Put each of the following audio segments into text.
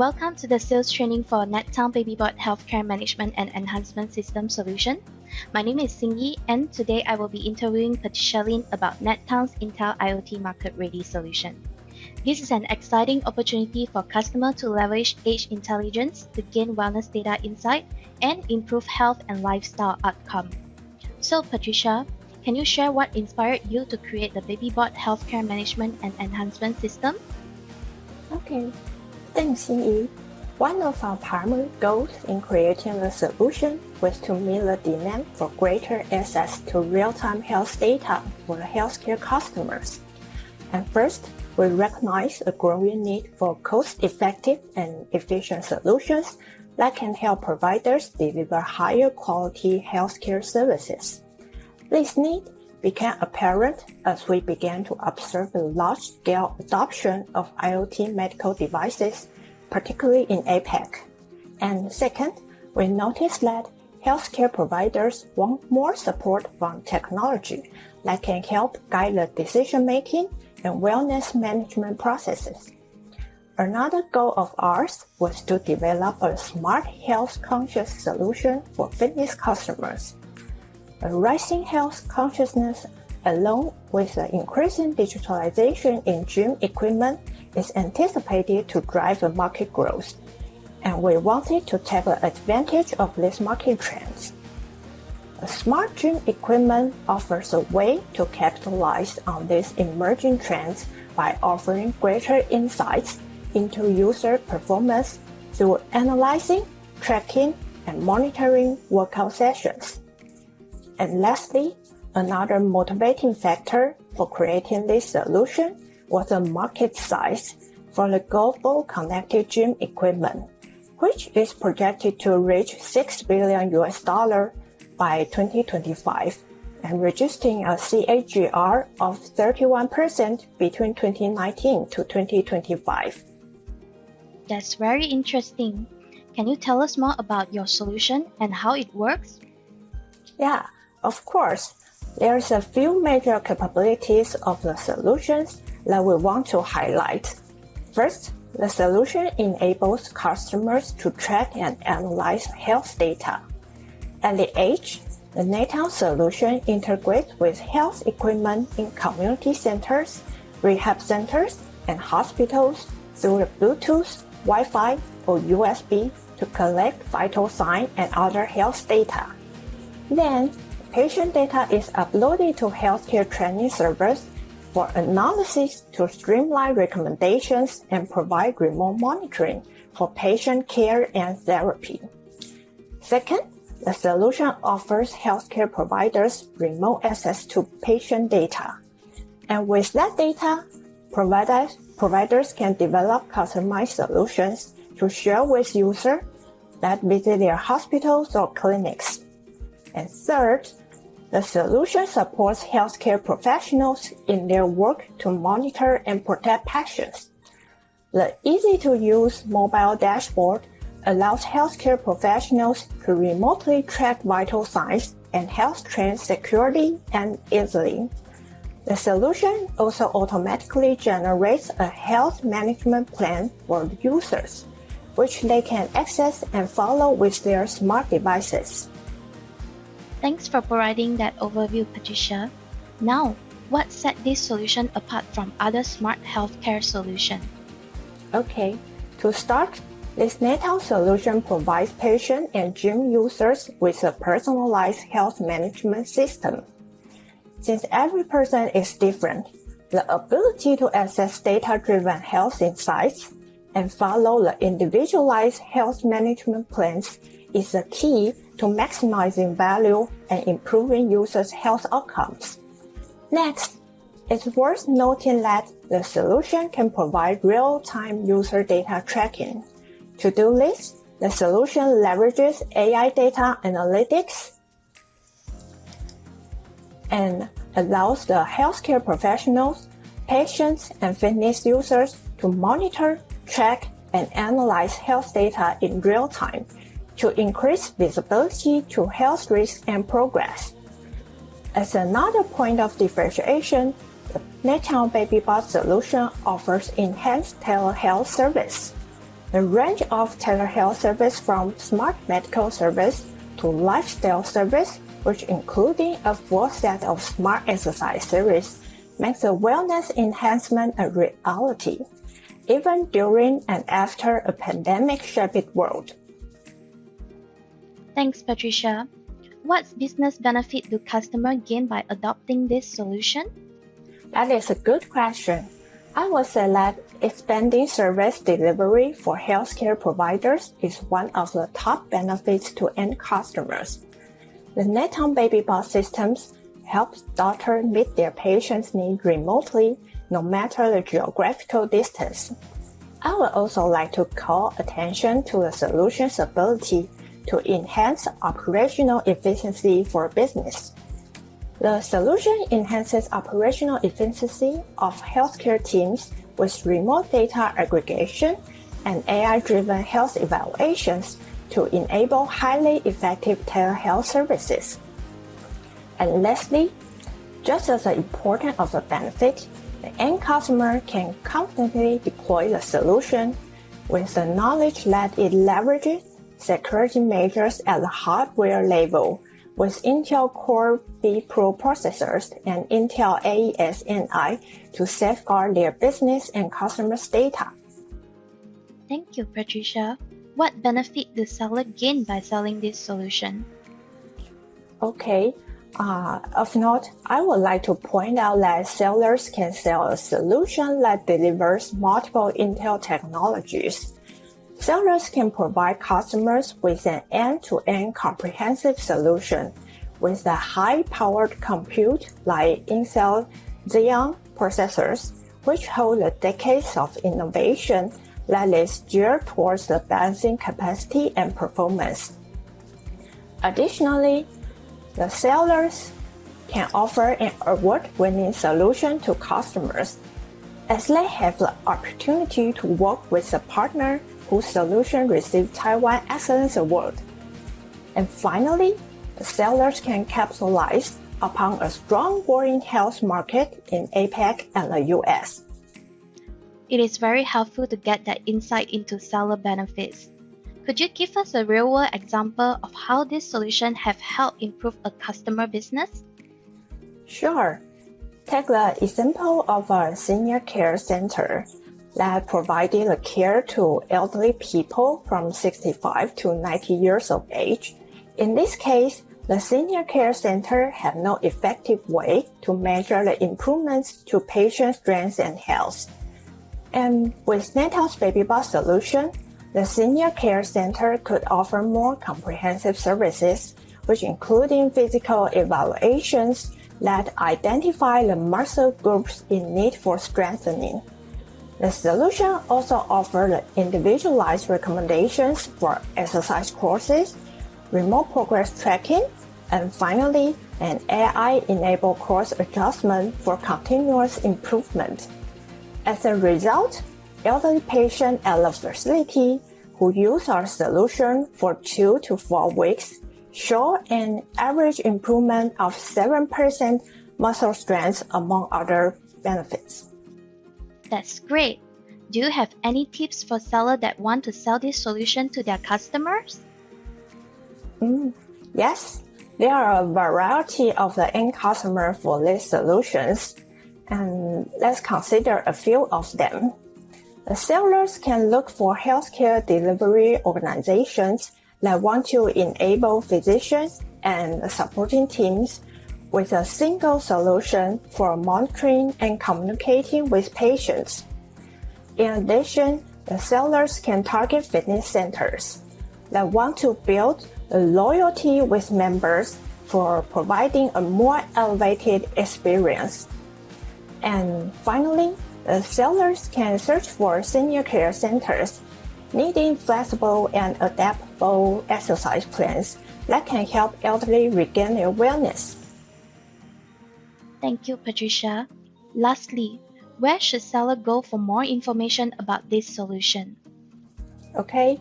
Welcome to the sales training for NetTown BabyBot Healthcare Management and Enhancement System Solution. My name is Xingyi, and today I will be interviewing Patricia Lin about NetTown's Intel IoT Market Ready solution. This is an exciting opportunity for customers to leverage edge intelligence to gain wellness data insight and improve health and lifestyle outcome. So, Patricia, can you share what inspired you to create the BabyBot Healthcare Management and Enhancement System? Okay, Yi. One of our primary goals in creating the solution was to meet the demand for greater access to real-time health data for the healthcare customers. And first, we recognize a growing need for cost-effective and efficient solutions that can help providers deliver higher quality healthcare services. This need became apparent as we began to observe the large-scale adoption of IoT medical devices, particularly in APAC. And second, we noticed that healthcare providers want more support from technology that can help guide the decision-making and wellness management processes. Another goal of ours was to develop a smart health conscious solution for fitness customers. A rising health consciousness along with the increasing digitalization in gym equipment is anticipated to drive the market growth, and we wanted to take advantage of these market trends. A smart gym equipment offers a way to capitalize on these emerging trends by offering greater insights into user performance through analyzing, tracking, and monitoring workout sessions. And lastly, another motivating factor for creating this solution was the market size for the global connected gym equipment, which is projected to reach 6 billion US dollar by 2025 and registering a CAGR of 31% between 2019 to 2025. That's very interesting. Can you tell us more about your solution and how it works? Yeah, of course, there's a few major capabilities of the solutions that we want to highlight. First, the solution enables customers to track and analyze health data. At the edge, the NetTown solution integrates with health equipment in community centers, rehab centers, and hospitals through the Bluetooth, Wi-Fi, or USB to collect vital signs and other health data. Then, Patient data is uploaded to healthcare training servers for analysis to streamline recommendations and provide remote monitoring for patient care and therapy. Second, the solution offers healthcare providers remote access to patient data. And with that data, providers, providers can develop customized solutions to share with users that visit their hospitals or clinics. And third, the solution supports healthcare professionals in their work to monitor and protect patients. The easy-to-use mobile dashboard allows healthcare professionals to remotely track vital signs and health trends securely and easily. The solution also automatically generates a health management plan for users, which they can access and follow with their smart devices. Thanks for providing that overview, Patricia. Now, what set this solution apart from other smart healthcare solutions? Okay, to start, this NetTown solution provides patient and gym users with a personalized health management system. Since every person is different, the ability to access data-driven health insights and follow the individualized health management plans is the key to maximizing value and improving users' health outcomes. Next, it's worth noting that the solution can provide real-time user data tracking. To do this, the solution leverages AI data analytics and allows the healthcare professionals, patients, and fitness users to monitor, track, and analyze health data in real time to increase visibility to health risks and progress. As another point of differentiation, the NetTown BabyBot solution offers enhanced telehealth service. The range of telehealth service from smart medical service to lifestyle service, which including a full set of smart exercise series, makes the wellness enhancement a reality, even during and after a pandemic-shaped world. Thanks, Patricia. What business benefit do customers gain by adopting this solution? That is a good question. I would say that expanding service delivery for healthcare providers is one of the top benefits to end customers. The NetTown BabyBot systems helps doctors meet their patients' needs remotely, no matter the geographical distance. I would also like to call attention to the solution's ability to enhance operational efficiency for business. The solution enhances operational efficiency of healthcare teams with remote data aggregation and AI-driven health evaluations to enable highly effective telehealth services. And lastly, just as an important of a benefit, the end customer can confidently deploy the solution with the knowledge that it leverages security measures at the hardware level with Intel Core vPro processors and Intel AES-NI to safeguard their business and customers' data. Thank you, Patricia. What benefit does seller gain by selling this solution? Okay, uh, of note, I would like to point out that sellers can sell a solution that delivers multiple Intel technologies Sellers can provide customers with an end-to-end comprehensive solution with a high-powered compute like Intel Xeon processors, which hold the decades of innovation that is geared towards the balancing capacity and performance. Additionally, the sellers can offer an award-winning solution to customers as they have the opportunity to work with a partner whose solution received Taiwan Excellence Award. And finally, the sellers can capitalize upon a strong growing health market in APAC and the US. It is very helpful to get that insight into seller benefits. Could you give us a real world example of how this solution have helped improve a customer business? Sure. Take the example of a senior care center that provided the care to elderly people from 65 to 90 years of age. In this case, the senior care center had no effective way to measure the improvements to patient strength and health. And with NetTown's BabyBot solution, the senior care center could offer more comprehensive services, which including physical evaluations that identify the muscle groups in need for strengthening the solution also offers individualized recommendations for exercise courses, remote progress tracking, and finally, an AI-enabled course adjustment for continuous improvement. As a result, elderly patients at the facility who use our solution for two to four weeks show an average improvement of 7% muscle strength among other benefits. That's great. Do you have any tips for sellers that want to sell this solution to their customers? Mm, yes, there are a variety of the end customer for these solutions, and let's consider a few of them. The sellers can look for healthcare delivery organizations that want to enable physicians and supporting teams with a single solution for monitoring and communicating with patients. In addition, the sellers can target fitness centers that want to build a loyalty with members for providing a more elevated experience. And finally, the sellers can search for senior care centers needing flexible and adaptable exercise plans that can help elderly regain their wellness. Thank you, Patricia. Lastly, where should seller go for more information about this solution? Okay,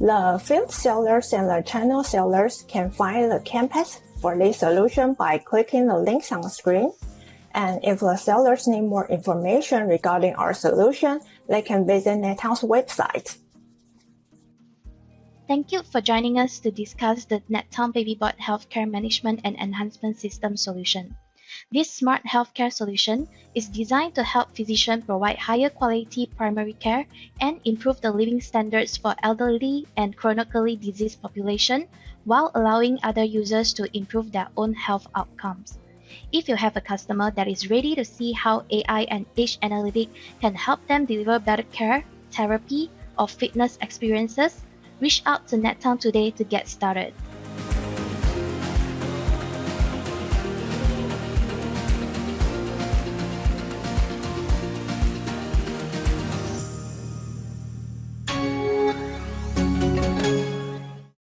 the field sellers and the channel sellers can find the campus for this solution by clicking the links on the screen. And if the sellers need more information regarding our solution, they can visit NetTown's website. Thank you for joining us to discuss the NetTown BabyBot Healthcare Management and Enhancement System solution. This smart healthcare solution is designed to help physicians provide higher quality primary care and improve the living standards for elderly and chronically diseased population while allowing other users to improve their own health outcomes. If you have a customer that is ready to see how AI and edge analytics can help them deliver better care, therapy, or fitness experiences, reach out to NetTown today to get started.